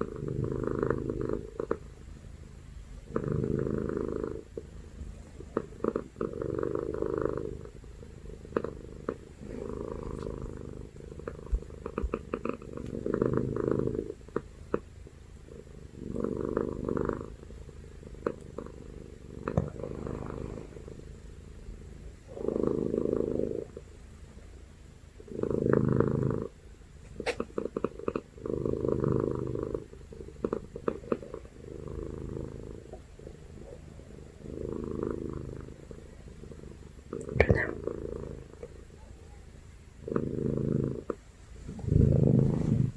Mm-hmm.